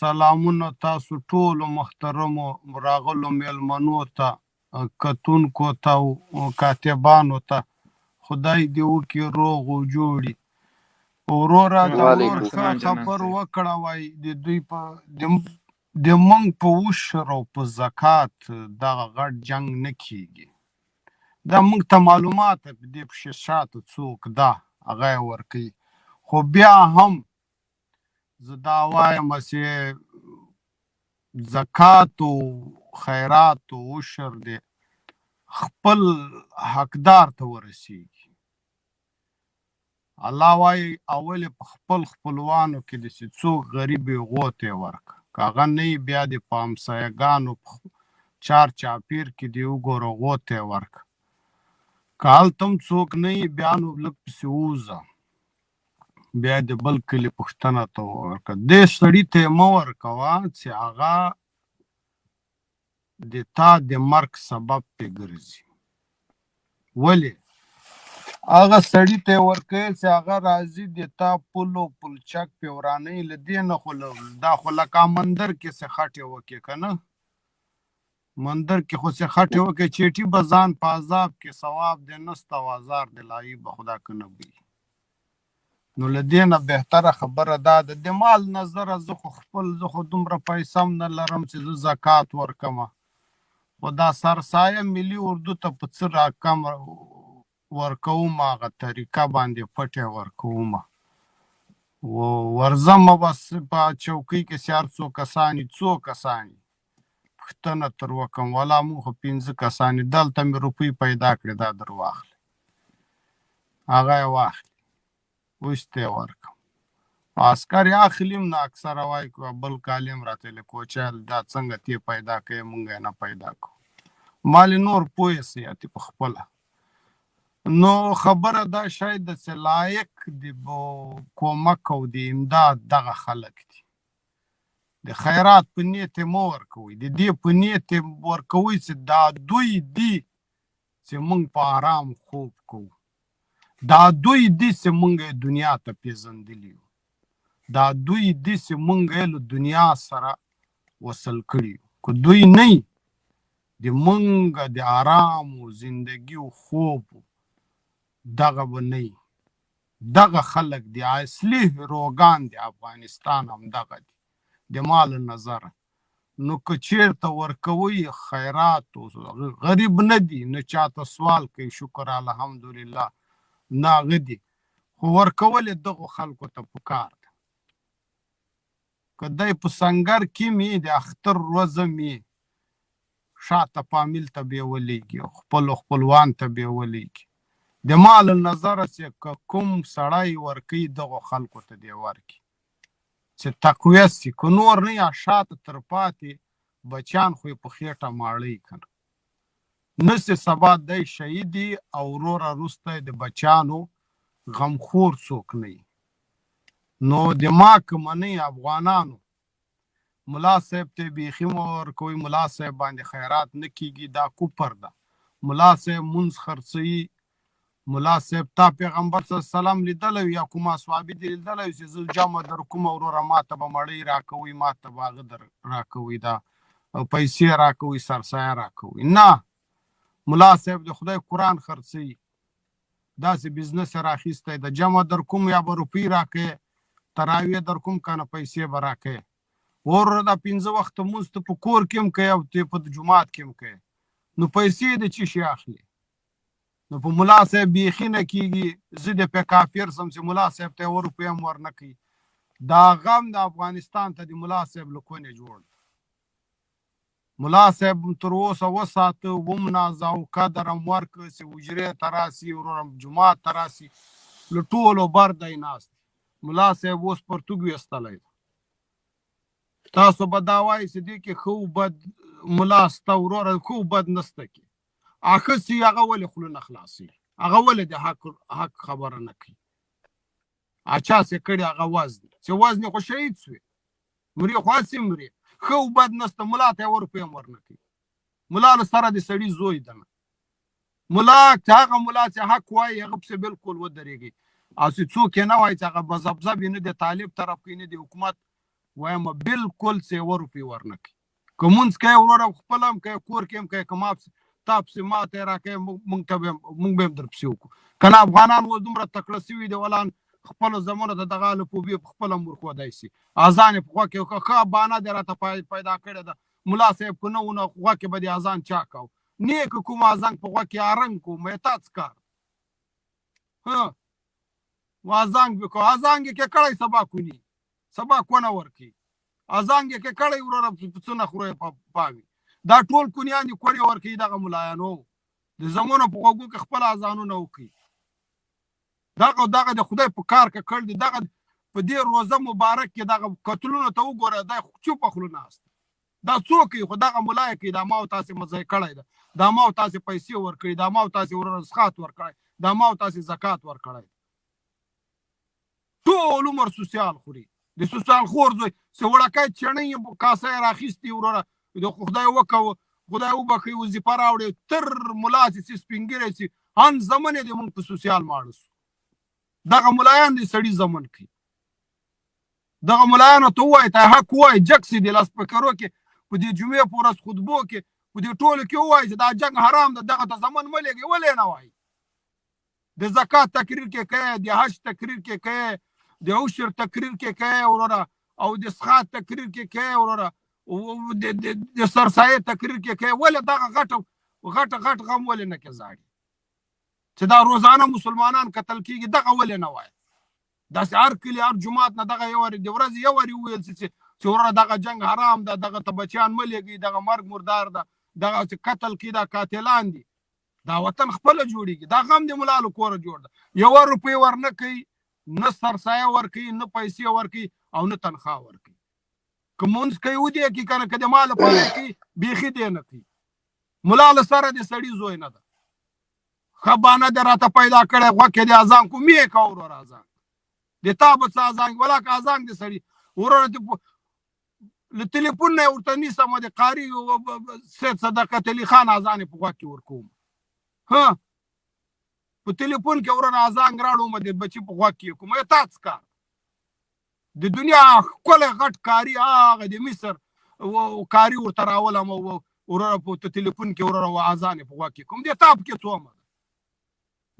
سلامونه تاسو ټولو محترمو راغلو میلمنو ته کتونکو ته او کاتبانو ته خدای دې وکړي روغ او جوړي وروره دا ورور ښه خبر وکړه وای د دوی په د مونږ په عشر او په زکات دغه غټ جنگ نه کیږي دا مونږ ته معلومات په دې پښې شاته څوک دا هغه ورکي خو بیا هم زه دا وایم چې زکات او خیرات او عشر دې خپل حقدار ته ورسیږي الله وايي اول په خپل خپلوانو کې د څوک غریب غوته ورک کاغه نه بیا د پامسایګانو چار چاپیر کې دی وګوره غوته ورک کال تم څوک نه بیا نو لک پسې ووزه بیا د بل کلی پښتنه ته ورکه دې سړی ته مو ورکوا چې هغه د تا د مرګ سبب په ګرځي ولی هغه سړی ته ورکه چې هغه راځي د تا پلو پلچک په ورانه لدی نه خو دا خو لکه مندر کې څه خټه وکې کنه مندر کې خو څه خټې وکې چېټي به ځان په عذاب کې ثواب دې نسته او ازار دې لایي به خدا که نه وي نو له دې نه بهتره خبره دا ده د مال نظره زه خو خپل زه خو دومره پیسه هم نه لرم چې زه زکات ورکم خو دا سرسایه ملي اردو ته په څه راکم ورکوم هغه طریقه باندې پټه ورکوم ورځم بس په چوکۍ کې سیار څو کسانی څو کسانی پوښتنه تر وکم ولا مو خو پنځه کسانی دلته می روپی پیدا کړی دا در واخلی هغه یې واخلی اوس ته ورکم عسکر یې اخلیم نو اکثره وای کو بل کالیم راته له کوچل دا څنګه تی پیدا کړي مونږ نه پیدا کو مال نور پوه سی اتی په خپل نو خبره دا شاید چې لایق دی کومک او دی امداد دغه خلک دي د خیرات په نیت مو ورکوي د دې په نیت ورکوي چې دا دوی دي چې مونږ په آرام خوب کوو دا دوی دي چې مونږ دنیا ته پیژندلی یو دا دوی دي چې مونږ له دنیا سره وصل کړي کو دوی نه د مونږ د آرام او زندگی او خوب دغه ونی دغه خلک دی اصلی هیروګان دی افغانستان همدغه دی د ما له نظره نو که چیرته ورکوی خیرات او غریب نه دی نه چاته سوال کوي شکر الحمدلله نه هغه دی خو ورکول دغه خلکو ته پکار که دی په سنګر کي مي د اختر روزه مي شا ته فاميل ته بيوليږي او خپلو خپلوان ته بيوليږي د ما له نظره چي که کوم سړی ورکوي دغو خلکو ته دي ورکړي چي تقويت سي که نور نه يا شا ته تر پاتي بچيان خو يې په خيټه ماړوي کنه نسې سبا دی شهید یی او وروره روسته د بچیانو غم خور څوک نه یی نو د ما کمنی افغانانو ملا صاحب ته بیخی مه ورکوی ملا صاحب باندې خیرات نه کیږی دا کفر ده ملا صاحب مونځ خرڅوی ملا صیب تا پیغمبر صلی الله علیه وسلم لیدلی وی یا کومه صحابی دی لیدلی وی چی زه جمع درکوم وروره ماته به مړی راکوی ماته به هغه در راکوی دا پیسې راکوی سرسایه راکوی نه ملا صاحب د خدای قران خرڅي داسې بزنس راخیسته د جمع در کوم یا به روپی راکې تراوی در کوم کنه پیسې به راکې ور دا پنځه وخت مونږ ته په کور کې هم کوي او ته په جمعات کې هم کوي نو پیسې د چی شي اخلي نو په ملا صاحب بیخي نه کیږي زه د په کافر سم چې ملا صاحب ته یو روپۍ هم ورنه کوي دا غم د افغانستان ته د ملا صاحب له کونې جوړ ملا صاحب تر اوسه وساته ومنازه او قدر هم ورکړه چې حجرې ته راسي وروره جومات ته راسي له ټولو بر دی ناست ملا صاحب اوس پرتوګ ویستلی تاسو به دا وایي چې دې کې ښه بد ملا سته وروره ښه بد نسته کې اخستی هغه ولې خوله نه خلاصي هغه ولې د حق حق خبره نه کوي اچا سه کړي هغه وزن چې وزن خو شهید شوی مري خو هسې مري ښه او بد نسته ملا ته ور پیم ورنه کوي ملا له سره د سړي زوی ده ملا چې هغه ملا چې حق وایي هغه پسې بالکل ودرېږي او چې څوک یې نه وایي چې هغه بزبزب یې نه د طالب طرف کوي نه د حکومت وایم بالکل څه ور پی ورنه کوي که مونږ کوي وروره خپل هم کوي کور کې هم کوي که ما تا پسې ما ته راکوي مونږ ته به مونږ به هم در پسې وکړو که نه افغانان اوس دومره تکړه سوي دي ولان خپلو زمونو ته دغه الفوبې په خپله مور ښودای سي اذان یې په خوه کې وکړه ښه بانه دې راته پیدا کړې ده ملا صاحب که نه وو نو خوه کې به دې اذان چا کاو نه که کوم اذان په خوه کې ارنګ کو مې تا څه کار ها وازانګ بکو ازانګ کې کړی سبا کونی سبا کونه ورکی ازانګه کې کړی وروره څونه خوره پاوي دا ټول کونیان دي کړی ورکی دغه ملایانو د زمونه په غوګو کې خپل ازانو نه وکي دغه دغه د خدای په کار کې کړ دي دغه په دې روزه مبارک کې دغه قتلونو ته وګوره دا چوپ خلو ناست دا څوک خو دغه ملای کې دا ما او تاسو مزه کړی دا دا ما او تاسو پیسې ورکړي دا ما او تاسو ورسخات ورکړي دا ما او تاسو زکات ورکړي ټول عمر سوسیال خوري د سوسیال خور زوی څه وړکای چڼې کاسه راخیستي وروره د خدای وکاو خدای وبخي وظیفه راوړي تر ملا سي سپینګره سي ان زمنه د مونږ په سوسیال ماړو دغه ملایان دې سړي زمون کوي دغه ملایانو ته وایي ته حق وایي جک سي د لاس پکرو کې په دې جمعې په ورځ خطبو کې په دې ټولو کې وایي چې دا جنګ حرام ده دغه ته زمون ملګي ولې نه وایي د زکات تقریر کې کوي د حج تقریر کې کوي د عشر تقریر کې کوي وروره او د سخات تقریر کې کوي وروره د سرسایه تقریر کې کوي ولې دغه غټ غټ غټ غم ولې نه کې زاړي چې دا روزانه مسلمانان قتل کیږي دغه ولې نه وایي دا هر کلی هر جماعت نه دغه یو د ورځ یو وری ویل چې چې وروره دغه جنگ حرام ده دغه ته بچیان ملګي دغه مرګ مردار ده دغه قتل کې دا قاتلان دي دا وطن خپل جوړیږي دا غم د ملالو کور جوړ ده یو روپی ورنه کوي نه سرسایه ورکي نه پیسې ورکي او نه تنخوا ورکي کومونس کوي ودی کی کنه کده مال پاره کی بیخي دی نه کوي ملا له سره د سړی زوی نه ده خبانه د راته پیدا کړي غو کې د اذان کو می کا ور اذان د تاب څه اذان ولا کا اذان د سړی ورور له تلیفون نه ورته نیسم د قاری سید صدقت علي خان اذان په غوږ کې ورکوم ها په تلیفون کې ورنه اذان راړوم د بچی په غوږ کې کوم تا څه کار د دنیا خپل غټ کاری هغه د مصر او کاری ورته راولم او ورور په تلیفون کې ورور او اذان په غوږ کې کوم د تاب کې څومره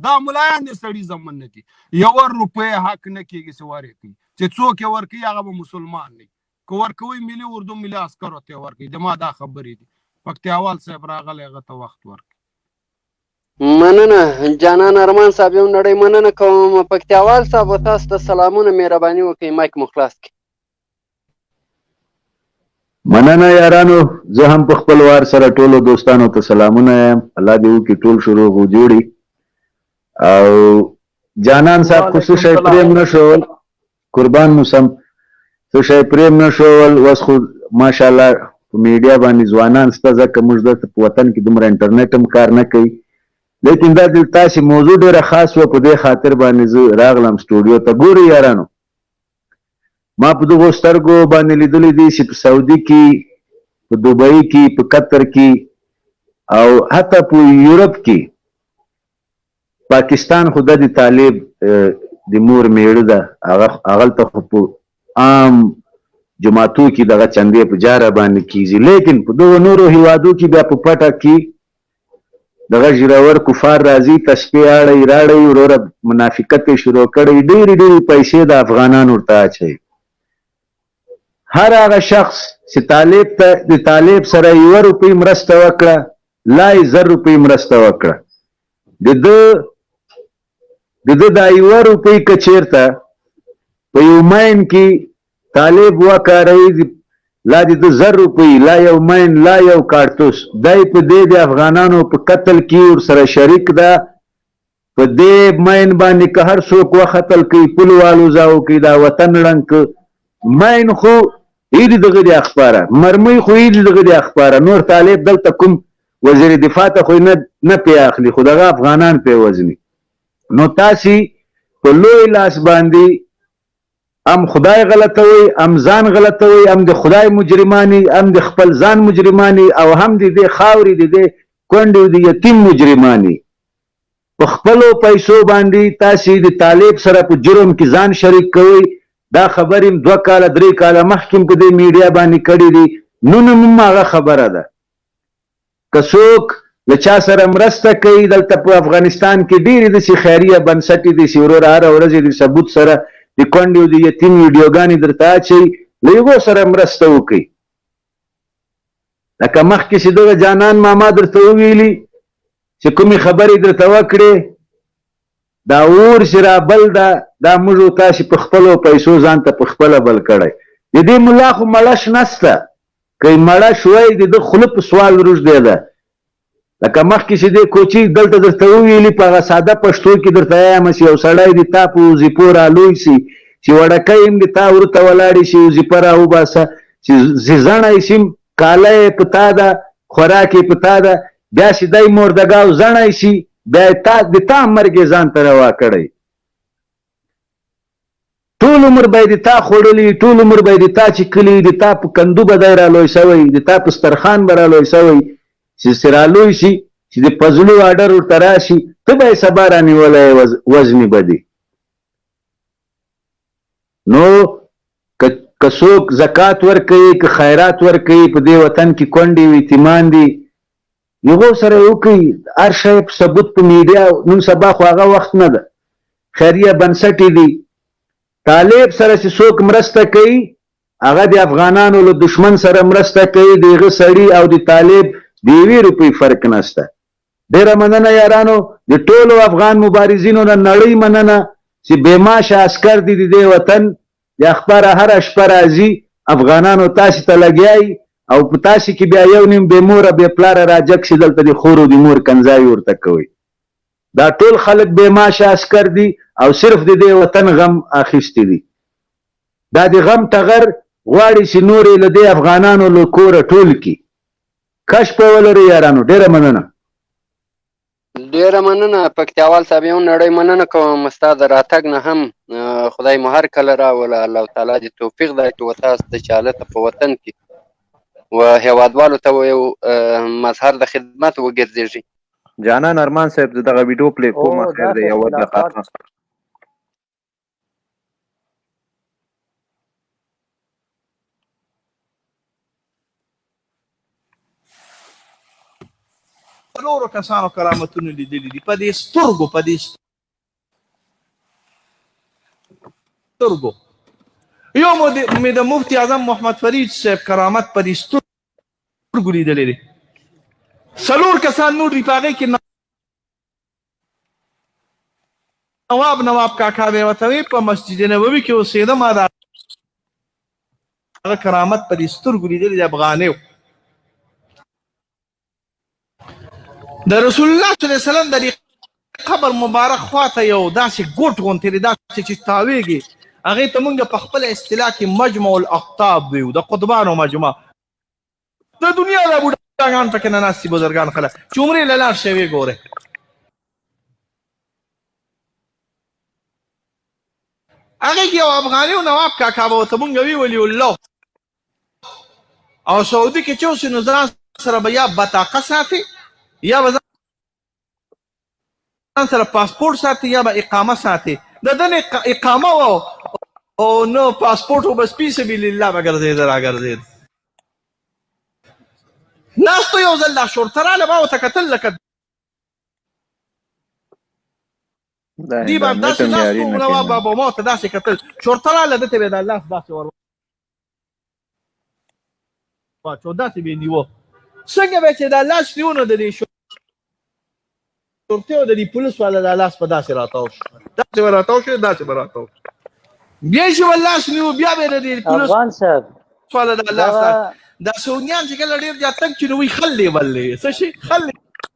دا ملایان دې سړي زمن نه دي یو روپۍ حق نه کېږي چې ورکړي چې څوک یې ورکوي هغه به مسلمان نه که ورکوي ملي اردو ملي عسکرو ته ورکړي د ما دا خبرې دي پکتیاوال صاحب راغلی هغه ته وخت ورکړي مننه جانان ارمان صاحب یو نړۍ مننه کوم پکتیاوال صاحب تاسو ته سلامونه مهرباني وکړئ مایک مو خلاص کړئ مننه یارانو زه هم په خپل وار سره ټولو دوستانو ته سلامونه یم الله دې وکړي ټول شو روغ او جوړي او جانان صاحب خو څه شی پرېم نه شول قربان مو سم څه شی پرېم نه شول اوس خو ماشاءالله په میډیا باندې ځوانان شته ځکه موږ دلته په وطن کې دومره انټرنیټ هم کار نه کوي لیکن دا د تاسې موضوع ډېره خاص وه په دې خاطر باندې زه راغلم سټوډیو ته ګورئ یارانو ما په دغو سترګو باندې لیدلي دي چې په سعودي کې، په دوبۍ کې، په قطر کې او حتی په یورپ کې پاکستان خو د طالب د مور میړه ده، هغلته خو په عام جماعتو کې دغه چندې په جاره باندې کیږي، لیکن په دغو نورو هیوادو کې بیا په پټه کې دغه ږیرور کفار راځی تسپې اړی راړی وروره منافقت یې شروع کړی ډیرې ډیرې پیسې د افغانان ورته اچوی هر هغه شخص چې طالب ته د طالب سره یو روپی مرسته وکړه لای زر روپی مرسته وکړه د ده د ده دا یوه روپۍ که چېرته په یو ماین کې طالب وکاروي، لا د ده زر روپۍ، لا یو ماین، لا یو کارتوس، دا یې په دې د افغانانو په قتل کې ورسره شریک ده، په دې ماین باندې که هر څوک وختل که یې پولې والوزاوه، که یې دا وطن ړنګ کړ، ماین خو یې د دغه دي اخپاره، مرمۍ خو یې د دغه دي اخپاره، نور طالب دلته کوم وزیر دفاع ته خو یې نه پې اخلي خو د هغه افغانان پې وژني نو تاسي په لوی لاس باندي ام خدای غلطوي ام ځان غلطوي ام د خدای مجرمانی ام د خپل ځان مجرمانی او هم د دې خاورې د دې کونډې د یتیم مجرمانی په خپلو پیسو باندې تاسو د طالب سره په جرم کې ځان شریک کوئ دا خبرې هم دوه کاله درې کاله مخکې په دې میډیا باندې کړې دي نن هم هغه خبره ده که څوک له چا سره مرسته کوي دلته په افغانستان کې ډېرې داسې خیریه بنسټې دي چې وروره هره ورځ یې د ثبوت سره د کونډې او د یتیم ویډیوګانې درته اچوي له هغو سره مرسته وکړئ لکه مخکې چې دغه جانان ماما درته وویلي چې کومې خبرې درته وکړې دا اور چې را بل ده دا موږ او تاسې په خپلو پیسو ځان ته په خپله بل کړی. د دې ملا خو مړه شنه سته، که یې مړه شوی د ده خوله په سوال روږدې ده. لکه مخکې چې دې کوچي دلته درته وویلي په هغه ساده پښتو کې درته یایم چې یو سړی دې تا په وظیفو را لوی شي چې وړکۍ هم دې تا ورته ولاړې شي وظیفه را وباسه چې زیزڼی شي کاله یې په تا ده، خوراک یې په تا ده، بیا چې دی موردګاو زڼی شي، بیا یې تا، د تا مرګ یې ځان ته روا کړی. ټول عمر به یې د تا خوړلي، ټول عمر به یې د تا چیکلي، د تا په کندو به دی رالوی شوی، د تا په سترخان به رالوی شوی، چې چې رالوی شي، چې د پزلو آډر ورته راشي، ته به یې سبا رانیولی یې، وژني به دې. نو که که څوک زکات ورکوي که خیرات ورکوي په دې وطن کې کونډې او یتیمان دي یغو سره یې وکړي هر شی په ثبوت په میډیا نن سبا خو هغه وخت نه ده خیریه بنسټې دي طالب سره چې څوک مرسته کوي هغه د افغانانو له دښمن سره مرسته کوي د هغه سړي او د طالب د یوې روپۍ فرق نسته ډیره مننه یارانو د ټولو افغان مبارزینو نه نړی مننه چی بی معاشه عسکر دی د دی وطن د اخباره هره شپه راځی افغانانو تاسی ته لګیا یی او په تاسی کی بیا یو نیم بی موره بی پلاره راجګ شی دلته د خورو د مور کنځاوی ورته کوی دا ټول خلک بی معاشه عسکر دی او صرف د دی وطن غم اخیستی دی دا د غم ټغر غواړی چی نور یی له دی افغانانو له کوره ټول کی. کش په ولري یارانو ډیره مننه ډیره مننه پکتیاوال صاحب یو نړۍ مننه کوم ستا د راتګ نه هم خدای مو هر کله راوله الله تعالی دې توفیق درکړي و تاسو ته چې هلته په وطن کې و هیوادوالو ته یو مظهر د خدمت وګرځېږي جانان ارمان صاحب زه دغه ویډیو پلی کوم اخر دی یو دقیقه نورو کسانو کرامتونه لیدلي دي په دې سترګو په دې سترګو یو مې د مفتی اعظم محمد فرید صاحب کرامت په دې سترګو لیدلی دی څلور کسان نور دي په هغې کې نواب نواب کاکا به وته وی په مسجد نبوي کې اوسېده ما دا هغه کرامت په دې سترګو لیدل د افغانیو د رسول الله صلی الله علیه وسلم د قبر مبارک خواته یو داسې ګوټ غونتی دی داسې چې تاویږي هغې ته مونږ په خپل اصطلاح کې مجمع الاقطاب ویو د قطبانو مجمع د دنیا د بوډاګان پکې نه ناستي بزرګان خلک چې عمرې له لاړ شوې ګوره هغه کې یو افغاني او نواب کاکا به ورته مونږ ویولي الله او سعودي کې چې اوسې نو ځان سره به یا بطاقه ساتي یا به ځان سره پاسپورت ساتي یا به اقامه ساتي د ده نه اقامه و او نه پاسپورت و بس پی سبیل الله به ګرځېد راګرځېد ناستو یو ځل دا شورته راله ما ورته کتل لکه دی باندې داسې ناستو ولاوا بابا ما ورته داسې کتل شورته راله ده ته به د الله داسې ور واچو داسې به نیو څنګه به چې دا لاس نیونه د دې شرطي او د دې پولیس والا دا لاس په داسې راتاو شو داسې به راتاو شو داسې به راتاو شو بیا چې به لاس نیو بیا به د دې پولیس افغان صاحب والا دا لاس دا سعودیان چې کله ډېر زیات تنګ چې نو وي خل لیول دی څه شي خل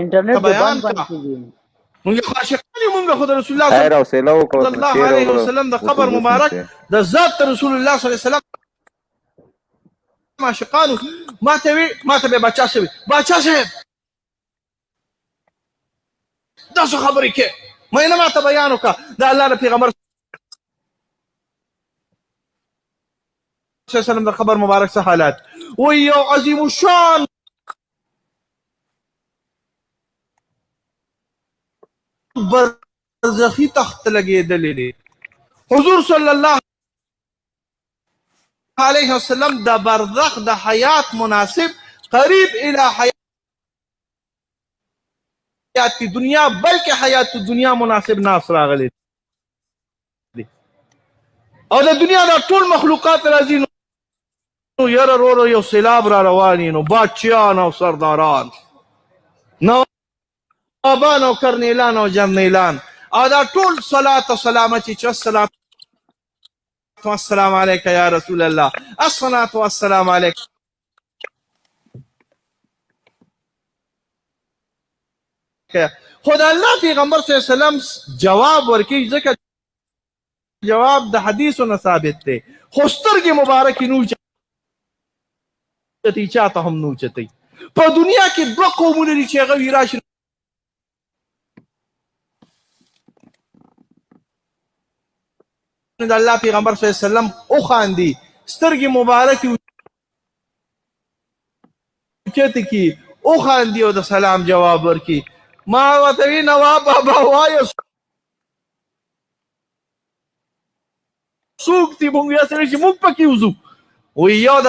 انټرنیټ به بند بند کیږي موږ عاشقان یو موږ خدای رسول الله خیر او سیلو کو صلی الله علیه وسلم د قبر مبارک د ذات رسول الله صلی الله علیه وسلم عاشقانو ما ته وی ما ته به بچا شوی بچا شوی دا څه خبرې کې مې نه ماته بیان وکړه د الله د پیغمبر صلی الله علیه وسلم د خبر مبارک څه حالات و یو عظیم شان برزخی تخت لګېدلې دي حضور صلی الله علیه وسلم د برزخ د حیات مناسب قریب الی حیات حیات دنیا بلکې حیات دنیا مناسب ناس راغلی او د دنیا دا ټول مخلوقات راځي نو یاره وروره یو سیلاب را روان نو باچیان او سرداران نوابان او کرنیلان او جرنیلان او دا ټول صلات او سلام چې چې السلام والسلام علیک یا رسول الله الصلاه والسلام علیک خو د الله پیغمبر صلی الله علیه وسلم جواب ورکړي ځکه جواب د حدیثو نه ثابت دی خو سترګې مبارکې نو چتي چاته هم نو چتي په دنیا کې دوه قومونه دي چې هغه ویراشي د الله پیغمبر صلی الله علیه وسلم او خاندي سترګې مبارک چته کی او خاندي او د سلام جواب ورکي ما وتوی نواب بابا وایو سوق دی مونږ یې سره چې مونږ پکې وځو وی یو د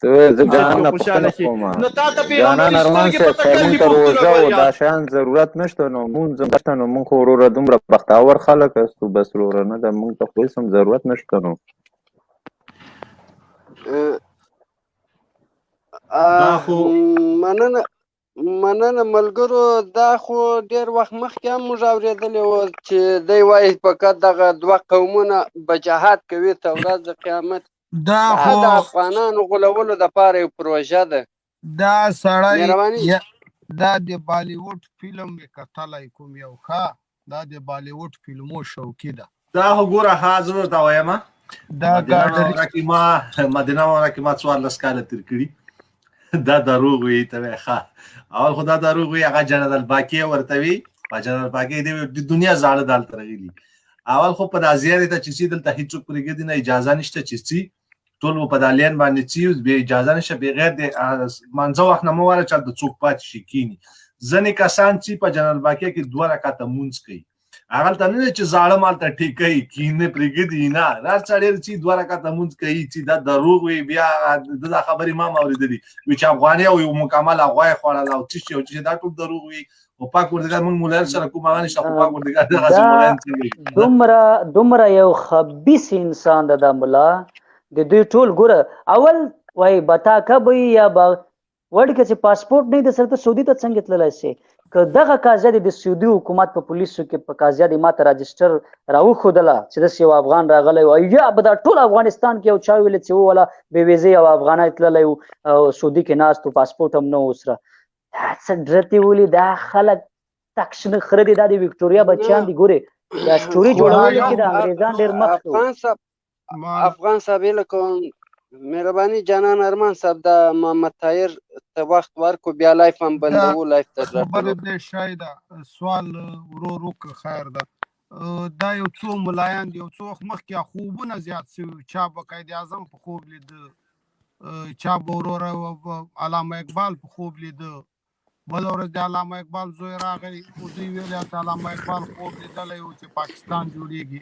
ته زه جانان نه پوښتنه کوم نو تا ته پیغمبر سترګې په تکل دی پوښتنه کوي دا شان ضرورت نشته نو مونږ نشته نو مونږ وروره دومره بختاور خلک استو بس وروره نه د مونږ ته خو سم ضرورت نشته نو دا خو مننه مننه ملګرو دا خو ډیر وخت مخکې هم موږ اورېدلې و چې دی وایي فقط دغه دوه قومونه بجهاد کوي ته ورځ د قیامت دا خو دا د افغانانو غولولو د پاره یو پروژه ده دا سړی مهرباني دا د بالیووډ فلم مې کتلی کوم یو ښه دا د بالیووډ فلمو شوقي ده دا خو ګوره ها زه درته وایم دا ګاډري ما مدینه وره کې ما څوارلس کاله تیر کړي دا دروغ وي ته ښه اول خو دا دروغ وي هغه جنرال باقي ورته وي په جنرال باقي دی د دنیا زاړه دال ترغلي اول خو په دازیار ته چې سیدل ته هیڅوک پرګدي نه اجازه نشته چې سي ټول په دالین باندې چې به اجازه نشه بغیر د منځو وخت نه مو وره چې د څوک پات شي کینی ځنې کسان چې په جنرال باقي کې دوه رکعاته مونږ کوي هغه ته نه چې ظالم ته ټیکي کینه پرګدي نه هر څړې چې دوه رکعات مونږ کوي چې دا دروغ وي بیا د خبرې ما اوریدلې وی چې افغاني او یو مکمل غوای خوړل او چې یو چې دا ټول دروغ وي او پاک وردګار مونږ مولای سره کوم هغه نشه پاک وردګار د غزي مولای دومره دومره یو خبيس انسان د مولا د دوی ټول ګره اول وای بتا کبي یا با وړ که چې پاسپورت نه درسره ته سعودي ته څنګه تللی سې که دغه قاضیه دې د سعودي حکومت په پولیسو کې په قاضیه دې ماته راجسټر راوښودله چې داسې یو افغان راغلی او یا به دا ټول افغانستان کې یو چا ویل چې ووله بې ویزې یو افغانی تللی و سعودي کې ناست و پاسپورت هم نه و سره دا څه ډرتې ولي دا خلک تک شنه خره دي دا د وکټوریا بچیان دي ګورې دا سټوري جوړولو کې د انګریزان ډېر مخ افغان صاحب افغان صاحب هیله کوم مهرباني جانان ارمان صاحب دا محمد طاهر ته وخت ورکو بیا لایف هم بندو لایف ته خبره دې شاید سوال ورور وک خیر ده دا یو څو ملایان دی یو څو وخت مخکې خوبونه زیات شوي چا به قائد اعظم په خوب لید چا به وروره علامه اقبال په خوب لید بله ورځ د علامه اقبال زوی راغی او دوی ویل چې علامه اقبال خوب لیدلی و چې پاکستان جوړیږي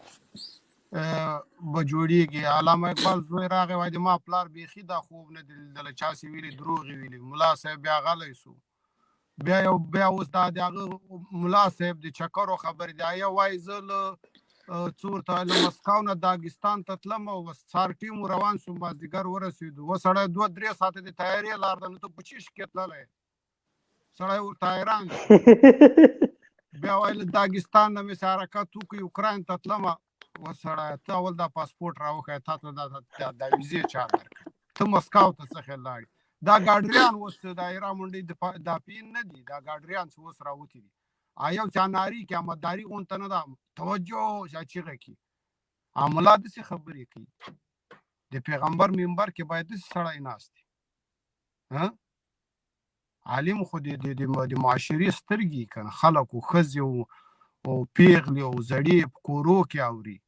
به جوړیږي علامه اقبال زوی راغی وای د ما پلار بیخي دا خوب نه دی لیدلی چا چې ویلي دروغ یې ویلي ملا صاحب بیا غلی سو بیا یو بیا اوس دا د هغه ملا صاحب د چکرو خبرې دی یا وایي زه له څو ورته له مسکو نه داګستان ته تلم او بس سهار ټیم روان شوم مازدیګر ورسېدو و سړی دوه درې ساعته د طیارې لار ده نو ته په چیش کې تللی سړی ورته حیران بیا وایي له داګستان نه مې حرکت وکړي اوکراین ته تلم و سړی ته اول دا پاسپورټ راوښیه تا ته دا دا ویزې چا درکړه ته مسکو ته څخه لاړې دا ګاډریان اوس د ایرا منډي د داپین نه دي دا ګاډریان اوس راوتی دي آیو چا ناری کې امداري غونته نه ده توجه چا چیغه کې عاملا د څه خبرې کوي د پیغمبر منبر کې باید د سړی ناست ها عالم خو د د معاشري سترګي کنه خلکو خزي او او پیغلی او زړی په کورو کې اوري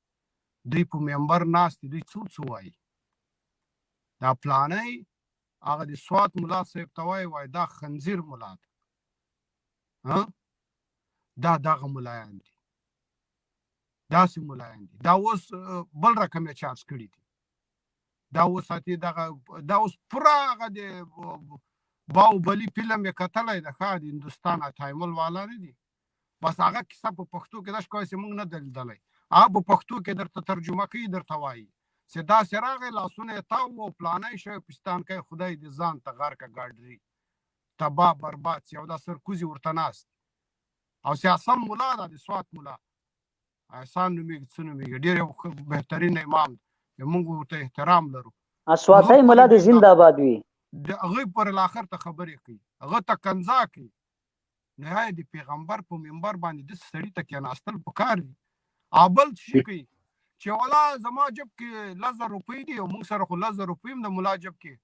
دی په منبر ناست دی څو څو وای دا پلانې هغه د سواد مولا صاحب توای وای دا خنزیر مولا ها دا دغه ملایان دي داسې ملایان دي دا اوس بل رقم یې چارج کړي دي دا اوس ساتي دغه دا اوس پوره هغه د باوبلي فلم یې کتلی د ښه د هندوستان اتایمل والا نه دي بس هغه کیسه په پښتو کې دا ښکوي چې موږ نه ده لیدلی هغه په پښتو کې درته ترجمه کوي درته وایي چې داسې راغی لاسونه یې تاو و پلانی شوی پستان کوي خدای دې ځان ته غرکه ګاډري تباه برباد سي او دا سرکوزي ورته ناست او سیاسم ملا دا د سوات ملا احسان نومېږي څه نومېږي ډېر یو بهترین امام دی موږ ورته احترام لرو سواتای ملا دې زنده آباد وي د هغه پر الاخر ته خبرې کوي هغه ته کنزا کوي نه د پیغمبر په منبر باندې د سړی ته کې ناستل پکار دي ابل شي کوي چې ولا زما جب کې لزر روپۍ دی او موږ سره خو لزر روپۍ هم د ملا جب کې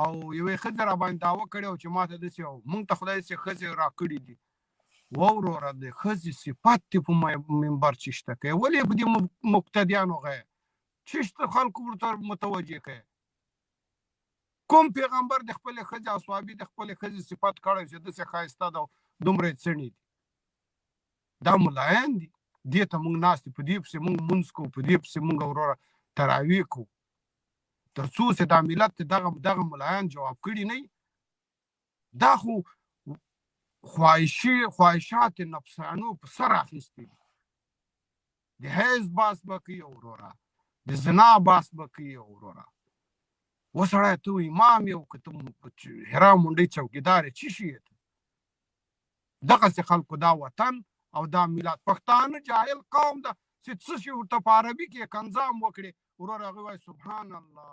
او یوې ښځې راباندې دعوه کړې وه چې ماته داسې او مونږ ته خدای داسې ښځې راکړې دي وه وروره د ښځې صفت دې په منبر چشته کوي ولې په دې مبتدیانو غیه چشته خلکو ورته متوجه کوي کوم پیغمبر د خپل خځې او صحابي د خپل خځې صفت کړی چې داسې ښایسته ده دومره یې څڼې دي دا ملایان دي دې ته موږ ناست په دې پسې موږ مونځ کوو په دې پسې موږ وروره تراویح کوو تر څو چې دا ملت ته دغه دغه ملایان جواب کړي نه دا خو خواهشي خواهشات نفسانو په سر اخیستي دي د حیز باس به کوي وروره د زنا باس به کوي وروره وسړی ته امام یو که ته هرا منډۍ چوکیدار چی شي دغسې خلکو دا وطن او دا ملت پښتانه جاهل قوم ده چې څه شي ورته په عربي کې کنځام وکړي ورور هغه وایي سبحان الله